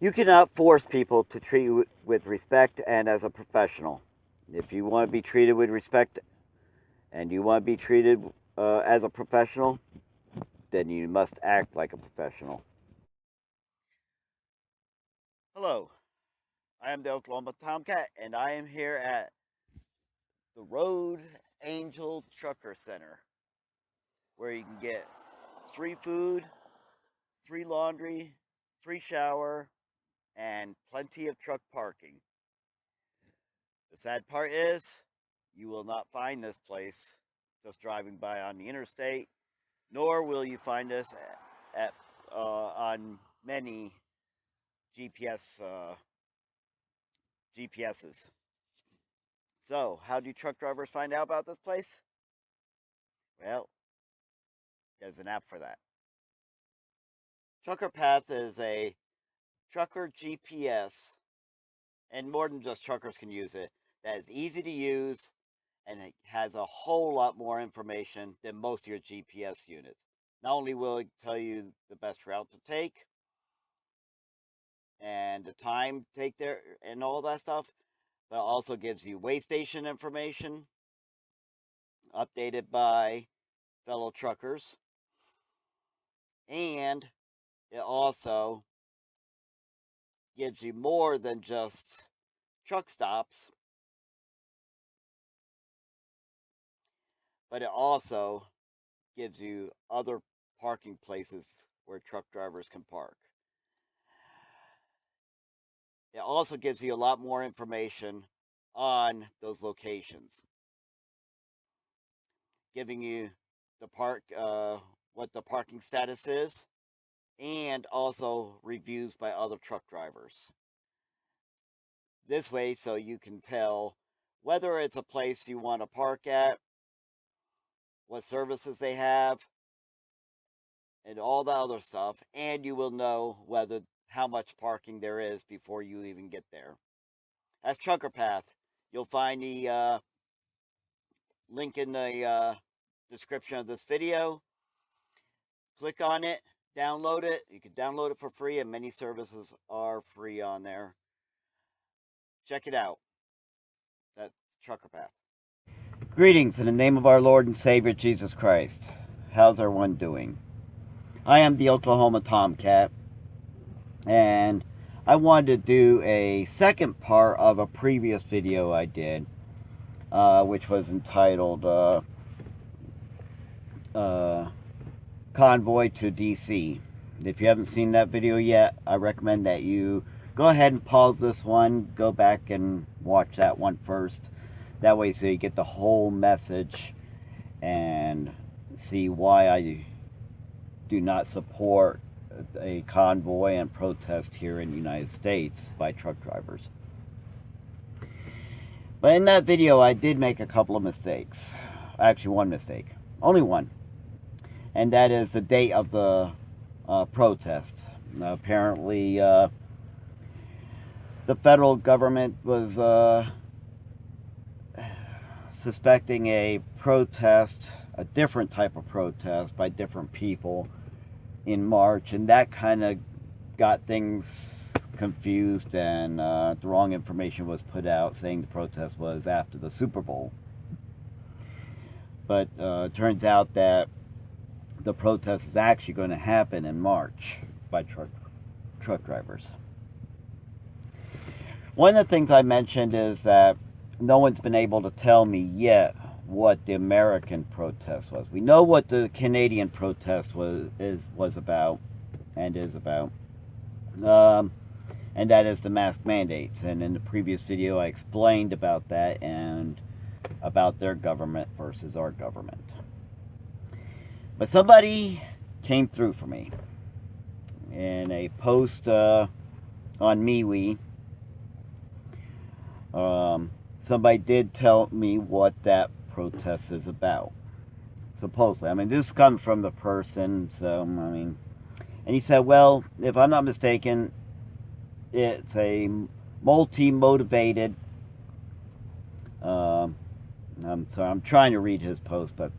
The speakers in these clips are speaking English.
You cannot force people to treat you with respect and as a professional. If you want to be treated with respect and you want to be treated uh, as a professional, then you must act like a professional. Hello, I am the Oklahoma Tomcat, and I am here at the Road Angel Trucker Center, where you can get free food, free laundry, free shower, and plenty of truck parking. The sad part is, you will not find this place just driving by on the interstate, nor will you find us at, uh, on many GPS uh, GPSs. So, how do truck drivers find out about this place? Well, there's an app for that. Trucker Path is a trucker GPS, and more than just truckers can use it, that is easy to use and it has a whole lot more information than most of your GPS units. Not only will it tell you the best route to take and the time take there and all that stuff, but it also gives you weigh station information updated by fellow truckers. And it also gives you more than just truck stops, but it also gives you other parking places where truck drivers can park. It also gives you a lot more information on those locations, giving you the park, uh, what the parking status is, and also reviews by other truck drivers. This way, so you can tell whether it's a place you want to park at, what services they have, and all the other stuff, and you will know whether how much parking there is before you even get there. That's Trucker Path. You'll find the uh, link in the uh, description of this video. Click on it download it. You can download it for free, and many services are free on there. Check it out. That's Trucker Path. Greetings in the name of our Lord and Savior Jesus Christ. How's everyone doing? I am the Oklahoma Tomcat, and I wanted to do a second part of a previous video I did, uh, which was entitled uh, uh, convoy to DC. If you haven't seen that video yet, I recommend that you go ahead and pause this one, go back and watch that one first. That way so you get the whole message and see why I do not support a convoy and protest here in the United States by truck drivers. But in that video, I did make a couple of mistakes. Actually, one mistake. Only one and that is the date of the uh, protest. apparently, uh, the federal government was uh, suspecting a protest, a different type of protest by different people in March, and that kind of got things confused, and uh, the wrong information was put out saying the protest was after the Super Bowl. But uh, it turns out that the protest is actually going to happen in March by truck, truck drivers. One of the things I mentioned is that no one's been able to tell me yet what the American protest was. We know what the Canadian protest was is was about and is about. Um, and that is the mask mandates. And in the previous video I explained about that and about their government versus our government. But somebody came through for me in a post uh, on MeWe. Um, somebody did tell me what that protest is about. Supposedly. I mean, this comes from the person, so, I mean, and he said, well, if I'm not mistaken, it's a multi-motivated, uh, I'm sorry, I'm trying to read his post, but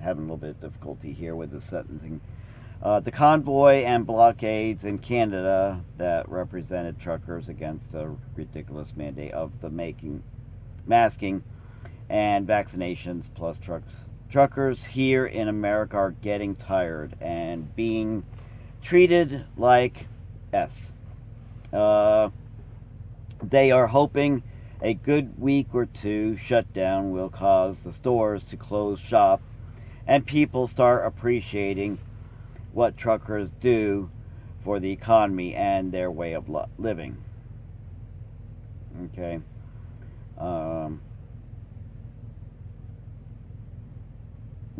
having a little bit of difficulty here with the sentencing. Uh, the convoy and blockades in Canada that represented truckers against the ridiculous mandate of the making, masking and vaccinations plus trucks. Truckers here in America are getting tired and being treated like S. Uh, they are hoping a good week or two shutdown will cause the stores to close shop and people start appreciating what truckers do for the economy and their way of living. Okay. Um,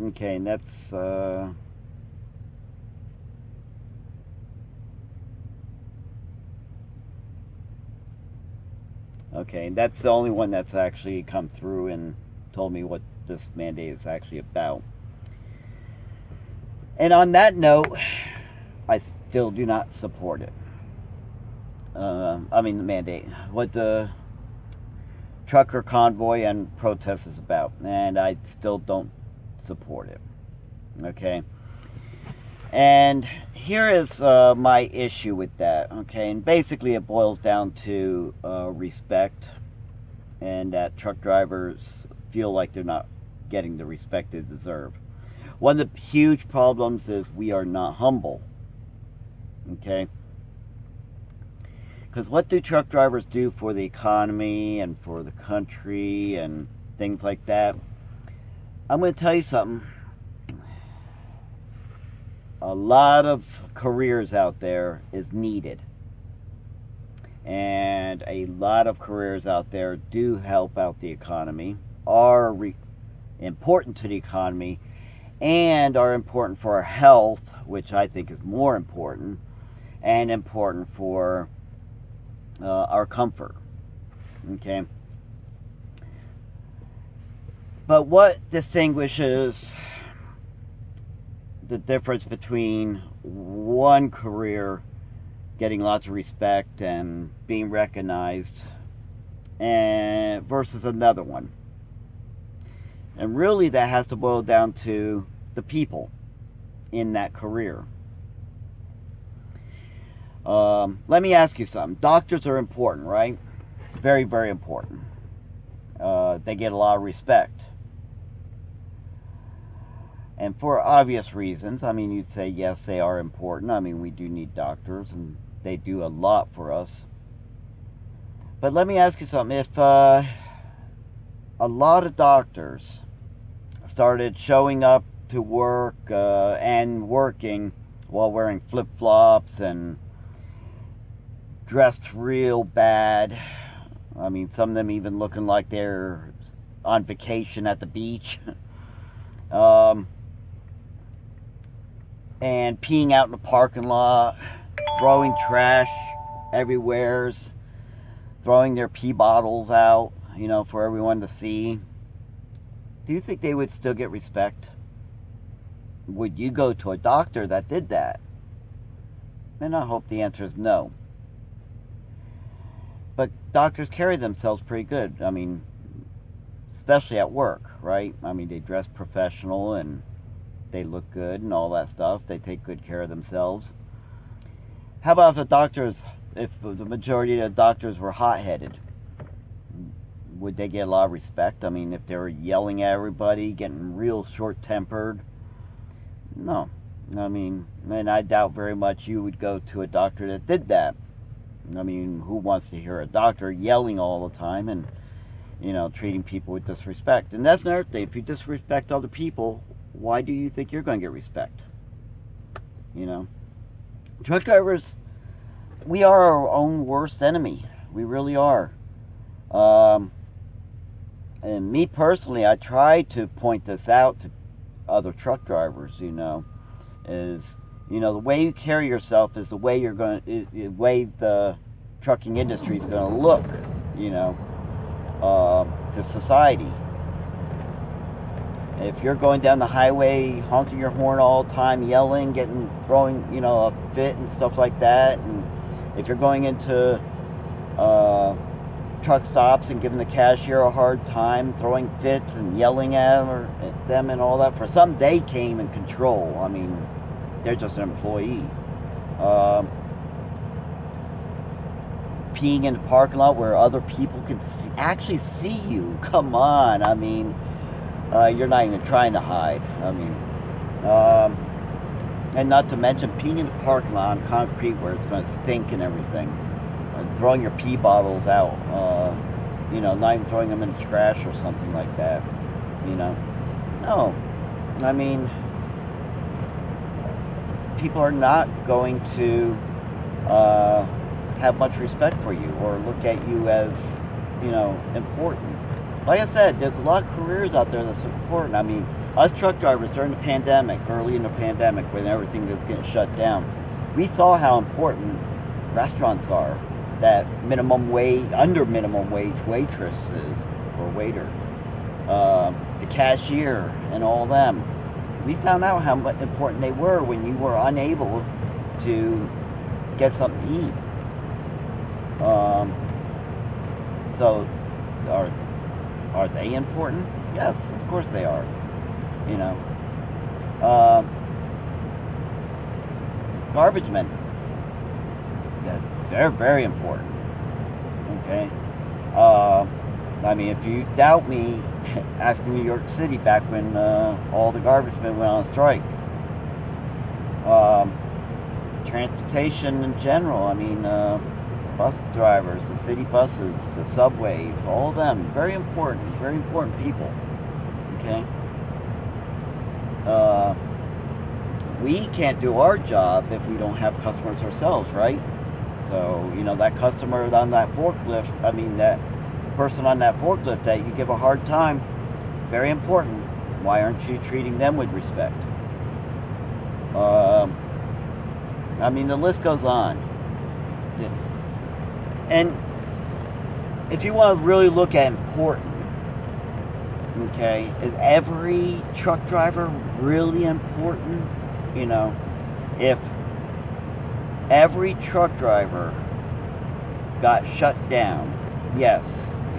okay, and that's. Uh, okay, and that's the only one that's actually come through and told me what this mandate is actually about. And on that note, I still do not support it. Uh, I mean, the mandate. What the trucker convoy and protest is about. And I still don't support it. Okay? And here is uh, my issue with that. Okay? And basically, it boils down to uh, respect and that truck drivers feel like they're not getting the respect they deserve. One of the huge problems is we are not humble. Okay? Because what do truck drivers do for the economy and for the country and things like that? I'm going to tell you something. A lot of careers out there is needed. And a lot of careers out there do help out the economy, are important to the economy, and are important for our health, which I think is more important, and important for uh, our comfort. Okay? But what distinguishes the difference between one career getting lots of respect and being recognized and versus another one? And really that has to boil down to the people in that career. Um, let me ask you something. Doctors are important, right? Very, very important. Uh, they get a lot of respect. And for obvious reasons, I mean, you'd say, yes, they are important. I mean, we do need doctors, and they do a lot for us. But let me ask you something. If uh, a lot of doctors started showing up to work uh, and working while wearing flip-flops and dressed real bad. I mean, some of them even looking like they're on vacation at the beach. um, and peeing out in the parking lot, throwing trash everywhere, throwing their pee bottles out, you know, for everyone to see. Do you think they would still get respect? Would you go to a doctor that did that? And I hope the answer is no. But doctors carry themselves pretty good. I mean, especially at work, right? I mean, they dress professional and they look good and all that stuff. They take good care of themselves. How about if the doctors, if the majority of the doctors were hot-headed? Would they get a lot of respect? I mean, if they were yelling at everybody, getting real short-tempered, no. I mean, and I doubt very much you would go to a doctor that did that. I mean, who wants to hear a doctor yelling all the time and, you know, treating people with disrespect? And that's another thing. If you disrespect other people, why do you think you're going to get respect? You know? Truck drivers, we are our own worst enemy. We really are. Um, and me personally, I try to point this out to other truck drivers, you know, is, you know, the way you carry yourself is the way you're going to, the way the trucking industry is going to look, you know, uh, to society. If you're going down the highway honking your horn all the time, yelling, getting, throwing, you know, a fit and stuff like that, and if you're going into, uh, truck stops and giving the cashier a hard time, throwing fits and yelling at them, and all that for some, they came in control. I mean, they're just an employee. Um, peeing in the parking lot where other people can see, actually see you. Come on, I mean, uh, you're not even trying to hide. I mean, um, and not to mention peeing in the parking lot on concrete where it's going to stink and everything. Throwing your pee bottles out. Uh, you know, not even throwing them in the trash or something like that. You know, no. I mean, people are not going to uh, have much respect for you or look at you as, you know, important. Like I said, there's a lot of careers out there that's important. I mean, us truck drivers during the pandemic, early in the pandemic, when everything was getting shut down, we saw how important restaurants are. That minimum wage, under minimum wage waitresses or waiter, uh, the cashier, and all them. We found out how important they were when you were unable to get something to eat. Um, so, are are they important? Yes, of course they are. You know, uh, garbage men. They're very important. Okay. Uh, I mean, if you doubt me, ask New York City back when uh, all the garbage men went on strike. Um, transportation in general. I mean, uh, bus drivers, the city buses, the subways, all of them, very important, very important people. Okay? Uh, we can't do our job if we don't have customers ourselves, right? So, you know, that customer on that forklift, I mean, that person on that forklift that you give a hard time, very important. Why aren't you treating them with respect? Um, I mean, the list goes on. And if you want to really look at important, okay, is every truck driver really important? You know, if every truck driver got shut down, yes,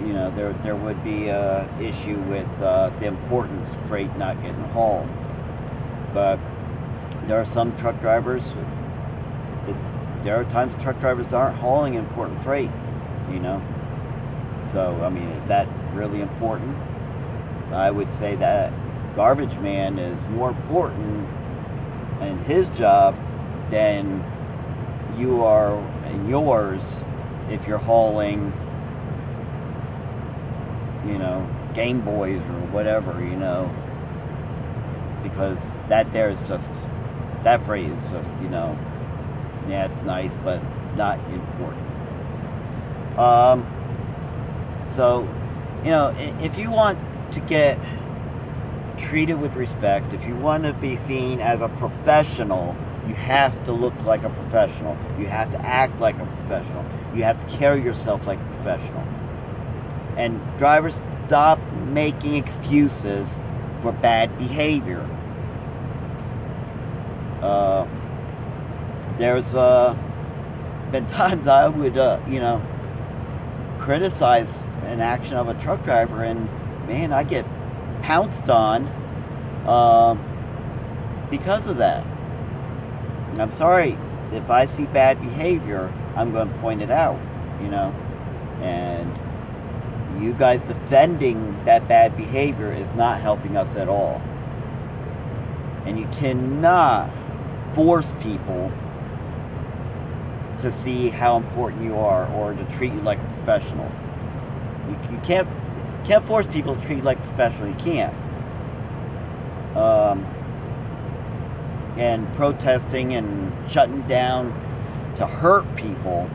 you know, there, there would be a issue with uh, the importance of freight not getting hauled. But there are some truck drivers there are times truck drivers aren't hauling important freight, you know. So, I mean, is that really important? I would say that garbage man is more important in his job than you are yours if you're hauling, you know, Game Boys or whatever, you know. Because that there is just, that phrase is just, you know, yeah, it's nice, but not important. Um, so, you know, if you want to get treated with respect, if you want to be seen as a professional, you have to look like a professional. You have to act like a professional. You have to carry yourself like a professional. And drivers stop making excuses for bad behavior. Uh, there's uh, been times I would, uh, you know, criticize an action of a truck driver, and man, I get pounced on uh, because of that. And I'm sorry if I see bad behavior, I'm going to point it out, you know, and you guys defending that bad behavior is not helping us at all. And you cannot force people to see how important you are or to treat you like a professional. You, you can't can't force people to treat you like a professional. You can't. Um, and protesting and shutting down to hurt people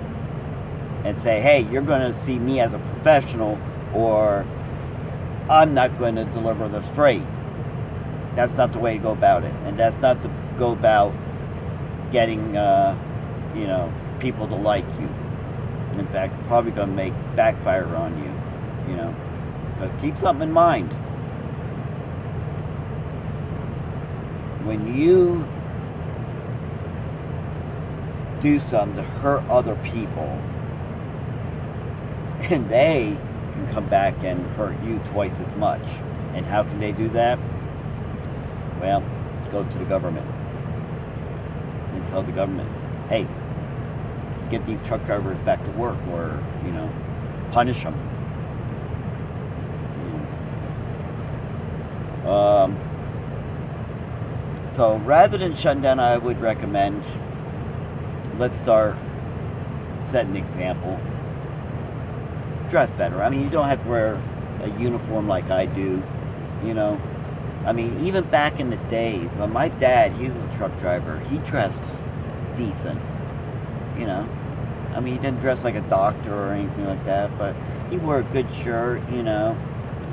and say, hey, you're going to see me as a professional or I'm not going to deliver this freight. That's not the way to go about it. And that's not to go about getting, uh, you know, people to like you. In fact, probably going to make backfire on you, you know. Because keep something in mind. When you do something to hurt other people, and they can come back and hurt you twice as much. And how can they do that? Well, go to the government. and tell the government, hey, get these truck drivers back to work or, you know, punish them. Um, so rather than shutting down, I would recommend let's start setting an example. Dress better. I mean, you don't have to wear a uniform like I do, you know. I mean, even back in the days, uh, my dad, he was a truck driver. He dressed decent, you know. I mean, he didn't dress like a doctor or anything like that, but he wore a good shirt, you know,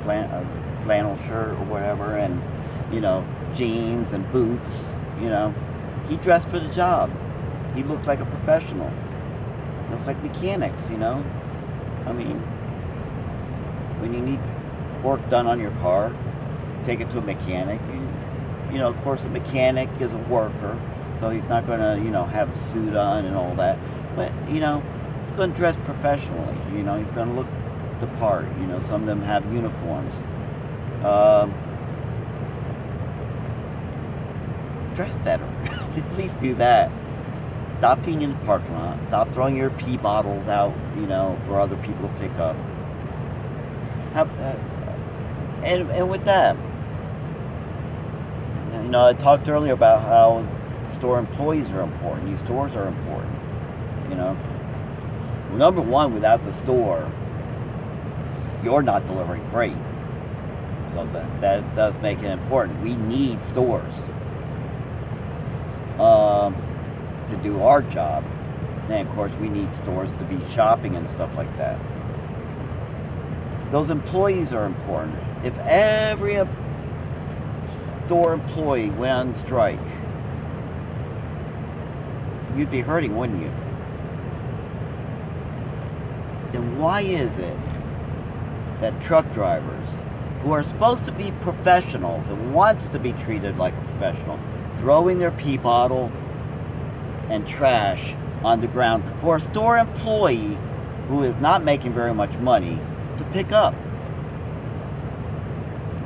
flannel shirt or whatever, and you know, jeans and boots. You know, he dressed for the job. He looked like a professional. It was like mechanics, you know. I mean, when you need work done on your car, take it to a mechanic. You, you know, of course, a mechanic is a worker, so he's not going to, you know, have a suit on and all that. But you know, he's going to dress professionally. You know, he's going to look the part. You know, some of them have uniforms. Um, dress better. At least do that. Stop peeing in the parking lot. Stop throwing your pee bottles out, you know, for other people to pick up. Have, uh, and, and with that, you know, I talked earlier about how store employees are important. These stores are important. You know, number one, without the store, you're not delivering freight. So that, that does make it important. We need stores um, to do our job. And of course, we need stores to be shopping and stuff like that. Those employees are important. If every store employee went on strike, you'd be hurting, wouldn't you? Then why is it that truck drivers who are supposed to be professionals and wants to be treated like a professional throwing their pee bottle and trash on the ground for a store employee who is not making very much money to pick up.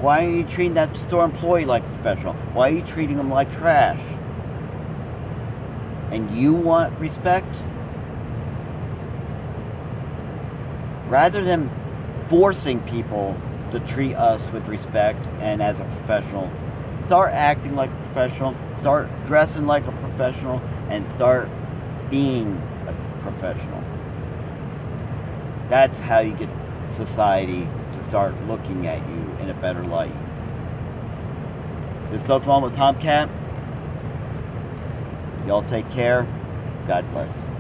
Why are you treating that store employee like a professional? Why are you treating them like trash? And you want respect? Rather than forcing people to treat us with respect and as a professional, start acting like a professional, start dressing like a professional, and start being a professional. That's how you get society to start looking at you in a better light. This is Oklahoma Tomcat. Y'all take care. God bless.